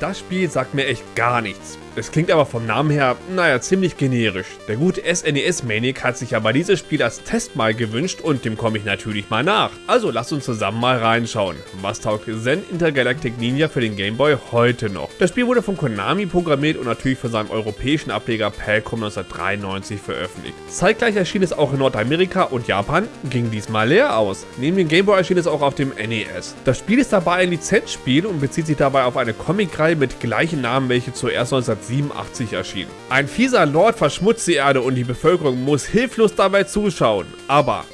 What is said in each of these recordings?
Das Spiel sagt mir echt gar nichts. Es klingt aber vom Namen her, naja, ziemlich generisch. Der gute SNES-Manic hat sich aber dieses Spiel als Test mal gewünscht und dem komme ich natürlich mal nach. Also lasst uns zusammen mal reinschauen. Was taugt Zen Intergalactic Ninja für den Game Boy heute noch? Das Spiel wurde von Konami programmiert und natürlich von seinem europäischen Ableger Palcom 1993 veröffentlicht. Zeitgleich erschien es auch in Nordamerika und Japan, ging diesmal leer aus. Neben dem Game Boy erschien es auch auf dem NES. Das Spiel ist dabei ein Lizenzspiel und bezieht sich dabei auf eine Comicreihe mit gleichen Namen, welche zuerst 1987 erschien. Ein fieser Lord verschmutzt die Erde und die Bevölkerung muss hilflos dabei zuschauen. Aber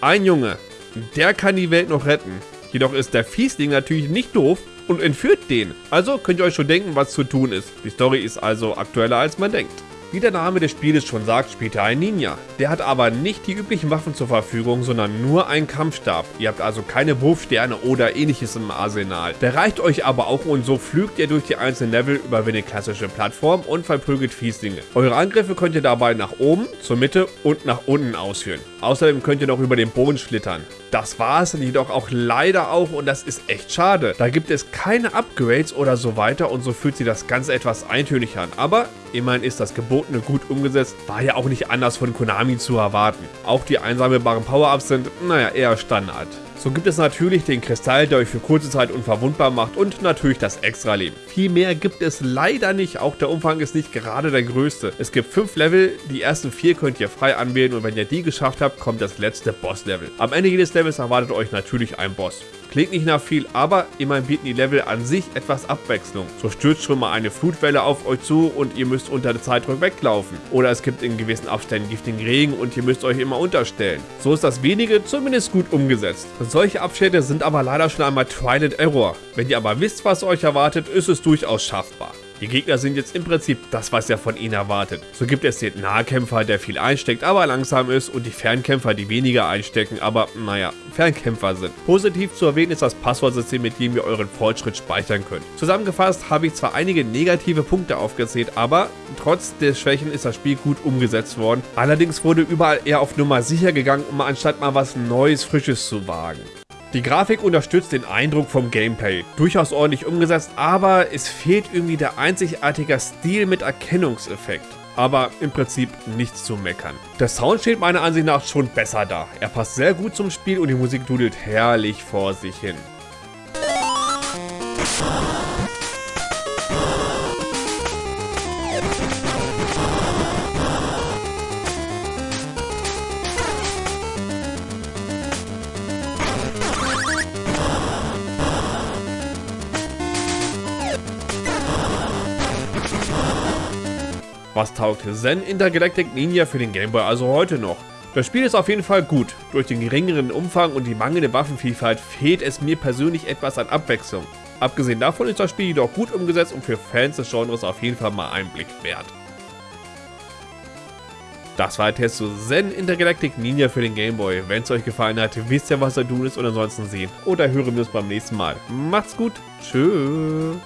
ein Junge, der kann die Welt noch retten. Jedoch ist der Fiesling natürlich nicht doof und entführt den. Also könnt ihr euch schon denken, was zu tun ist. Die Story ist also aktueller als man denkt. Wie der Name des Spieles schon sagt, spielt er ein Ninja. Der hat aber nicht die üblichen Waffen zur Verfügung, sondern nur einen Kampfstab. Ihr habt also keine Wurfsterne oder ähnliches im Arsenal. Der reicht euch aber auch und so flügt ihr durch die einzelnen Level, überwindet klassische Plattformen und verprügelt Fieslinge. Eure Angriffe könnt ihr dabei nach oben, zur Mitte und nach unten ausführen. Außerdem könnt ihr noch über den Boden schlittern. Das war es jedoch auch leider auch und das ist echt schade. Da gibt es keine Upgrades oder so weiter und so fühlt sich das Ganze etwas eintönig an. Aber immerhin ist das Gebotene gut umgesetzt, war ja auch nicht anders von Konami zu erwarten. Auch die einsammelbaren Power-Ups sind, naja, eher Standard. So gibt es natürlich den Kristall, der euch für kurze Zeit unverwundbar macht und natürlich das Extra-Leben. Viel mehr gibt es leider nicht, auch der Umfang ist nicht gerade der größte. Es gibt 5 Level, die ersten 4 könnt ihr frei anwählen und wenn ihr die geschafft habt, kommt das letzte Boss-Level. Am Ende jedes Levels erwartet euch natürlich ein Boss. Klingt nicht nach viel, aber immerhin bieten die Level an sich etwas Abwechslung. So stürzt schon mal eine Flutwelle auf euch zu und ihr müsst unter der Zeitdruck weglaufen. Oder es gibt in gewissen Abständen giftigen Regen und ihr müsst euch immer unterstellen. So ist das wenige zumindest gut umgesetzt. Solche Abschnitte sind aber leider schon einmal Trial and Error. Wenn ihr aber wisst, was euch erwartet, ist es durchaus schaffbar. Die Gegner sind jetzt im Prinzip das, was ihr von ihnen erwartet. So gibt es den Nahkämpfer, der viel einsteckt, aber langsam ist und die Fernkämpfer, die weniger einstecken, aber naja, Fernkämpfer sind. Positiv zu erwähnen ist das Passwortsystem, mit dem ihr euren Fortschritt speichern könnt. Zusammengefasst habe ich zwar einige negative Punkte aufgezählt, aber trotz der Schwächen ist das Spiel gut umgesetzt worden. Allerdings wurde überall eher auf Nummer sicher gegangen, um anstatt mal was Neues, Frisches zu wagen. Die Grafik unterstützt den Eindruck vom Gameplay. Durchaus ordentlich umgesetzt, aber es fehlt irgendwie der einzigartige Stil mit Erkennungseffekt. Aber im Prinzip nichts zu meckern. Der Sound steht meiner Ansicht nach schon besser da. Er passt sehr gut zum Spiel und die Musik dudelt herrlich vor sich hin. Was taugt Zen Intergalactic Ninja für den Game Boy also heute noch? Das Spiel ist auf jeden Fall gut. Durch den geringeren Umfang und die mangelnde Waffenvielfalt fehlt es mir persönlich etwas an Abwechslung. Abgesehen davon ist das Spiel jedoch gut umgesetzt und für Fans des Genres auf jeden Fall mal einen Blick wert. Das war der Test zu Zen Intergalactic Ninja für den Game Boy. Wenn es euch gefallen hat, wisst ihr was da tun ist und ansonsten sehen oder hören wir uns beim nächsten Mal. Macht's gut, tschüss.